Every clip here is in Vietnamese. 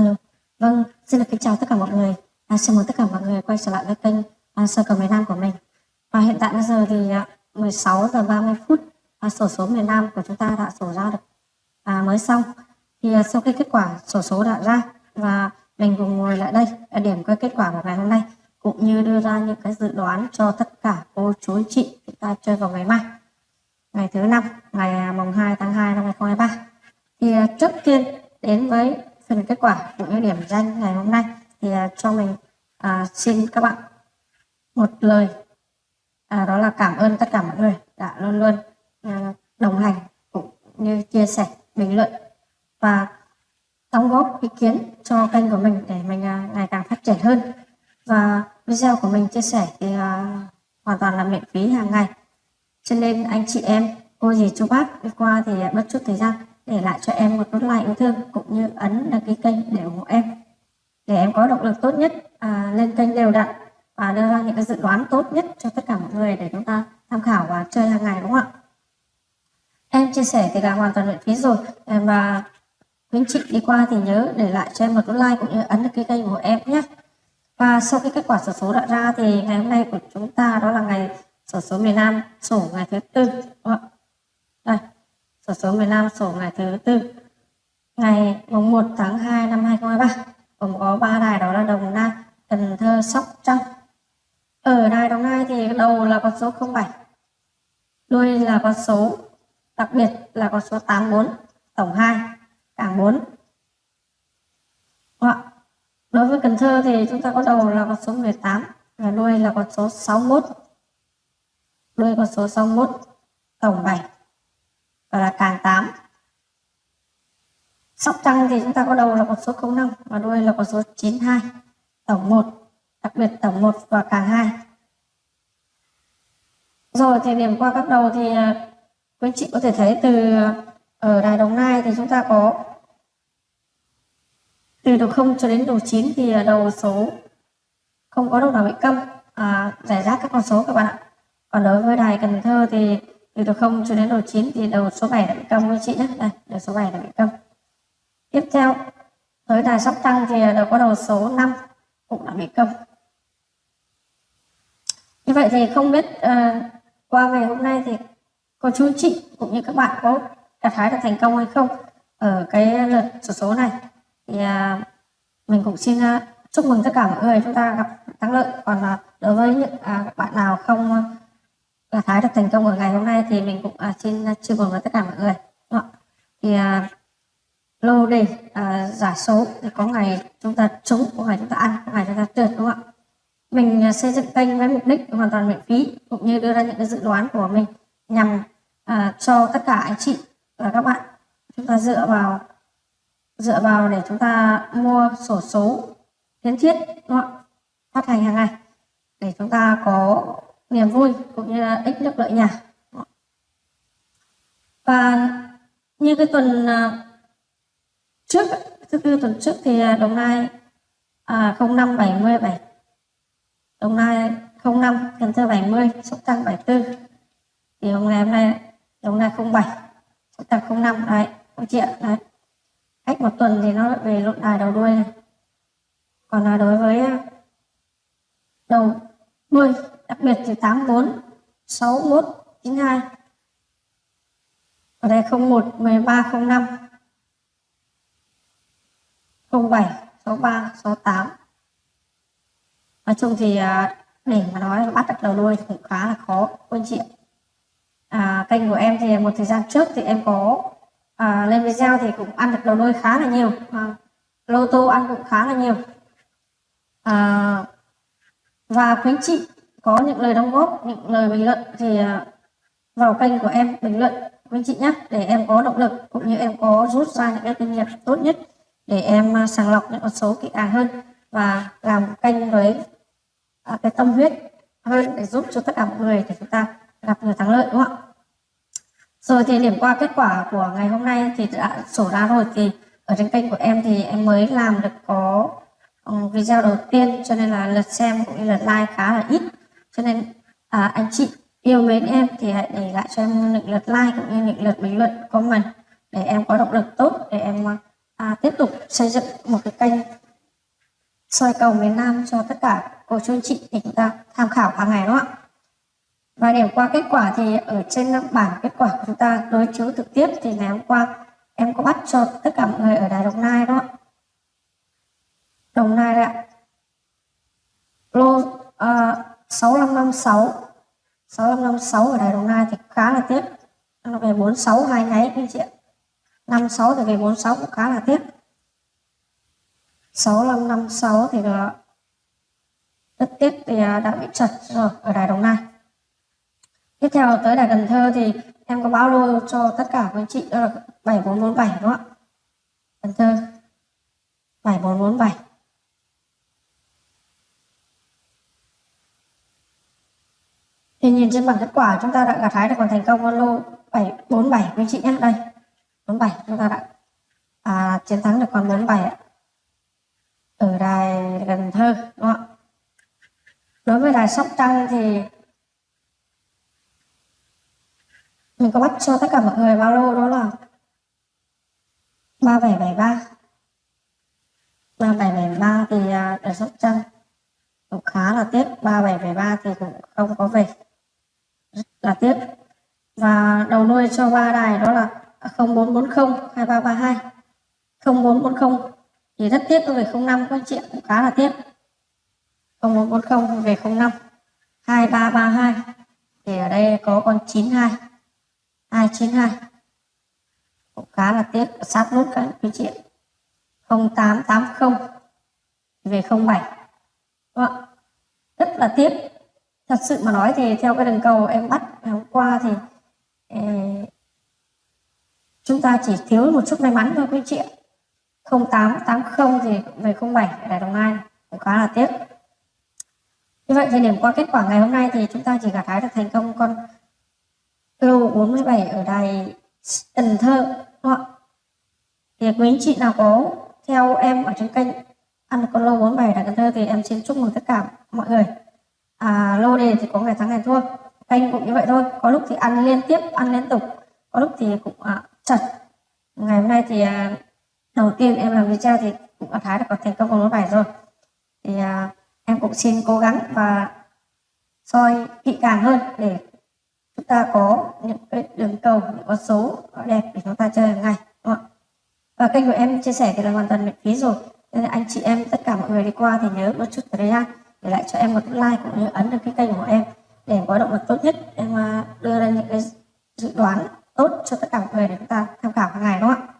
Alo, vâng, xin được kính chào tất cả mọi người. À, chào mừng tất cả mọi người quay trở lại với kênh à, Sơ cầu miền Nam của mình. Và hiện tại bây giờ thì à, 16 giờ 30 phút à, sổ số miền Nam của chúng ta đã sổ ra được à, mới xong. Thì à, sau khi kết quả sổ số đã ra và mình cùng ngồi lại đây để điểm qua kết quả của ngày hôm nay cũng như đưa ra những cái dự đoán cho tất cả cô chú anh chị chúng ta chơi vào ngày mai ngày thứ năm ngày à, mùng 2 tháng 2 năm 2023 thì à, trước tiên đến với phần kết quả cũng như điểm danh ngày hôm nay. Thì à, cho mình à, xin các bạn một lời. À, đó là cảm ơn tất cả mọi người đã luôn luôn à, đồng hành cũng như chia sẻ bình luận và đóng góp ý kiến cho kênh của mình để mình à, ngày càng phát triển hơn. Và video của mình chia sẻ thì à, hoàn toàn là miễn phí hàng ngày. Cho nên anh chị em cô dì chú bác đi qua thì bất chút thời gian để lại cho em một nút like yêu thương cũng như ấn đăng ký kênh để ủng hộ em. Để em có động lực tốt nhất à, lên kênh đều đặn và đưa ra những cái dự đoán tốt nhất cho tất cả mọi người để chúng ta tham khảo và chơi hàng ngày đúng không ạ? Em chia sẻ thì là hoàn toàn miễn phí rồi. Và quý chị đi qua thì nhớ để lại cho em một nút like cũng như ấn đăng ký kênh của em nhé. Và sau khi kết quả sổ số đã ra thì ngày hôm nay của chúng ta đó là ngày sổ số miền Nam sổ ngày thứ tư đúng không ạ? Sổ số miền Nam sổ ngày thứ tư ngày mùng 1 tháng 2 năm 2023 gồm có ba đài đó là Đồng Nai, Cần Thơ, Sóc Trăng. Ở đài Đồng Nai thì đầu là con số 07, đuôi là con số đặc biệt là con số 84, tổng 2, cảng 4. Đối với Cần Thơ thì chúng ta có đầu là con số 18 và đuôi là con số 61. Đuôi con số 61, tổng 7 và là càng 8. Sóc Trăng thì chúng ta có đầu là con số 05 và đuôi là con số 92, tổng 1, đặc biệt tổng 1 và càng 2. Rồi thì điểm qua các đầu thì à, quý anh chị có thể thấy từ à, ở Đài Đồng Nai thì chúng ta có từ đầu 0 cho đến đầu 9 thì à, đầu số không có đầu nào bị câm à, giải rác các con số các bạn ạ. Còn đối với Đài Cần Thơ thì từ đầu 0 cho đến đầu 9 thì đầu số 7 đã bị công với chị nhé. Đây, đầu số 7 đã bị công Tiếp theo, tới đài Sóc tăng thì đầu có đầu số 5 cũng đã bị công Như vậy thì không biết uh, qua ngày hôm nay thì cô chú chị cũng như các bạn có gặt hái được thành công hay không ở cái lượt số số này. Thì uh, mình cũng xin uh, chúc mừng tất cả mọi người chúng ta gặp thắng lợi. Còn uh, đối với những uh, bạn nào không uh, gặt hái được thành công ở ngày hôm nay thì mình cũng uh, xin chúc chia buồn với tất cả mọi người thì uh, lô đề uh, giả số thì có ngày chúng ta trúng có ngày chúng ta ăn có ngày chúng ta trượt đúng không ạ mình uh, xây dựng kênh với mục đích hoàn toàn miễn phí cũng như đưa ra những cái dự đoán của mình nhằm uh, cho tất cả anh chị và các bạn chúng ta dựa vào dựa vào để chúng ta mua sổ số kiến thiết đúng không? phát hành hàng ngày để chúng ta có niềm vui cũng như là ích được lợi nhà và như cái tuần à, trước thứ tư tuần trước thì à, đồng nai à, 0577 đồng nai 05 cần thơ 70 sóc trăng 74 thì hôm nay hôm nay đồng nai 07 sóc trăng 05 đấy không chị ạ đấy. Cách một tuần thì nó về lộn đài đầu đuôi này. Còn là đối với à, đầu đuôi đặc biệt thì 84 61 92 ở đây 01 13 05 07 63 68 nói chung thì à, để mà nói bắt được đầu đuôi cũng khá là khó anh chị à, kênh của em thì một thời gian trước thì em có à, lên video thì cũng ăn được đầu đuôi khá là nhiều à, lô tô ăn cũng khá là nhiều. À, và quý chị có những lời đóng góp những lời bình luận thì à, vào kênh của em bình luận quý chị nhé để em có động lực cũng như em có rút ra những cái kinh nghiệm tốt nhất để em à, sàng lọc những con số kỹ càng hơn và làm kênh với à, cái tâm huyết hơn để giúp cho tất cả mọi người để chúng ta gặp nhiều thắng lợi đúng không ạ? Rồi thì điểm qua kết quả của ngày hôm nay thì đã sổ ra rồi thì ở trên kênh của em thì em mới làm được có ừ, video đầu tiên cho nên là lượt xem cũng như lượt like khá là ít cho nên à, anh chị yêu mến em thì hãy để lại cho em những lượt like cũng như những lượt bình luận comment để em có động lực tốt để em à, tiếp tục xây dựng một cái kênh soi cầu miền Nam cho tất cả cô chú anh chị để chúng ta tham khảo hàng ngày đúng không ạ? Và điểm qua kết quả thì ở trên bảng kết quả của chúng ta đối chiếu trực tiếp thì ngày hôm qua em có bắt cho tất cả mọi người ở Đài Đồng Nai đó. Đồng Nai đấy ạ. Lô uh, 6556 6556 ở Đài Đồng Nai thì khá là tiếc. Nó về 46 hai nháy anh chị ạ. 56 thì về 46 cũng khá là tiếc. 6556 thì là rất tiếc thì ờ, đã bị chật rồi ở Đài Đồng Nai. Tiếp theo tới Đài Cần Thơ thì em có báo lô cho tất cả các anh chị, đó là 7447 đúng không ạ? Cần Thơ 7447 Thì nhìn trên bảng kết quả chúng ta đã gặt hái được còn thành công con lô 747 quý chị nhé. Đây. 47 chúng ta đã à, chiến thắng được con 47 ạ. Ở đài Cần Thơ đúng không ạ? Đối với đài Sóc Trăng thì mình có bắt cho tất cả mọi người bao lô đó là 3773 3773 thì à, đài Sóc Trăng cũng khá là tiếc 3773 thì cũng không có về là tiếp. Và đầu nuôi cho ba đài đó là 0440 2332 0440 thì rất tiếc về 05 các anh chị cũng khá là tiếc. 0440 về 05 2332 thì ở đây có con 92 292 cũng khá là tiếc, sát nút các anh chị 0880 về 07 Đúng không? rất là tiếc thật sự mà nói thì theo cái đường cầu em bắt ngày hôm qua thì eh, chúng ta chỉ thiếu một chút may mắn thôi quý chị ạ. 0880 thì về 07 ở Đồng Nai cũng khá là tiếc. Như vậy thì điểm qua kết quả ngày hôm nay thì chúng ta chỉ gặt hái được thành công con lô 47 ở đài Cần Thơ đúng không? thì quý anh chị nào có theo em ở trên kênh ăn con lô 47 đài Cần Thơ thì em xin chúc mừng tất cả mọi người à, lô đề thì có ngày thắng ngày thua canh cũng như vậy thôi. Có lúc thì ăn liên tiếp ăn liên tục. Có lúc thì cũng à, chật. Ngày hôm nay thì à, đầu tiên em làm video thì cũng đã thái được có thành công con 47 rồi. Thì à, em cũng xin cố gắng và soi kỹ càng hơn để chúng ta có những cái đường cầu những con số đẹp để chúng ta chơi hàng ngày đúng không? và kênh của em chia sẻ thì là hoàn toàn miễn phí rồi. Nên anh chị em tất cả mọi người đi qua thì nhớ một chút thời gian để lại cho em một like cũng như ấn được cái kênh của em để có động lực tốt nhất em đưa ra những cái dự đoán tốt cho tất cả mọi người để chúng ta tham khảo hàng ngày đúng không ạ?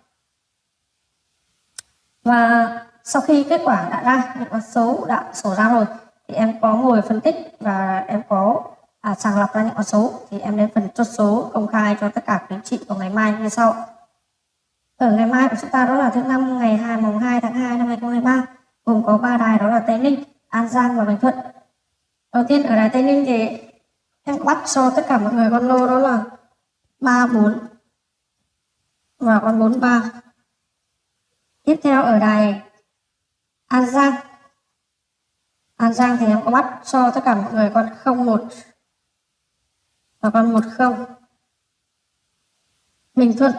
Và sau khi kết quả đã ra những con số đã sổ ra rồi thì em có ngồi phân tích và em có à, sàng lọc ra những con số. Thì em đến phần chốt số công khai cho tất cả quý anh chị vào ngày mai như sau. Ở ngày mai của chúng ta đó là thứ năm ngày 2 mùng 2 tháng 2 năm 2023 gồm có ba đài đó là Tây Ninh, An Giang và Bình Thuận. Đầu tiên ở đài Tây Ninh thì em bắt cho tất cả mọi người con lô đó là 34 và con 43. Tiếp theo ở đài An Giang. An Giang thì em có bắt cho tất cả mọi người con 01 và con 10. Bình Thuận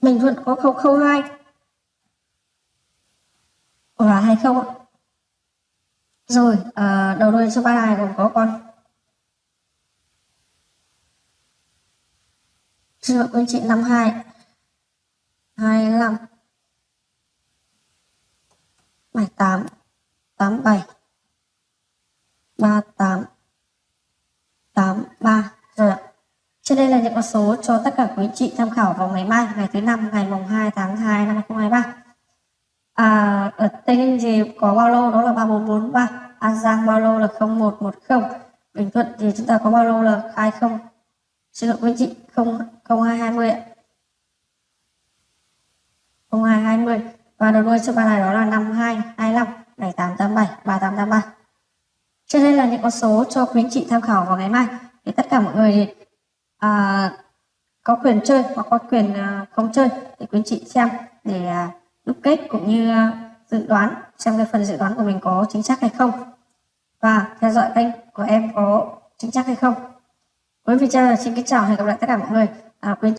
Bình Thuận có 002 và 20 ạ. Rồi, à, đầu đuôi số 3 này gồm có con Sư Chưa quý chị 52 25 78 87 38 83 rồi ạ. Trên đây là những con số cho tất cả quý chị tham khảo vào ngày mai, ngày thứ năm, ngày mùng 2 tháng 2 năm 2023. À, ở Tây Ninh thì có bao lô đó là 3443, An Giang bao lô là 0110, Bình Thuận thì chúng ta có bao lô là 20, xin lỗi quý chị, 0, 0220 ạ. 0220 và đầu đuôi số ba này đó là 5225 7887 3883. Trên đây là những con số cho quý anh chị tham khảo vào ngày mai. Thì tất cả mọi người thì à, có quyền chơi hoặc có quyền à, không chơi thì quý anh chị xem để à, đúc kết cũng như ờ, dự đoán xem cái phần dự đoán của mình có chính xác hay không. Và theo dõi kênh của em có chính xác hay không. Với video xin kính chào hẹn gặp lại tất cả mọi người. À, quên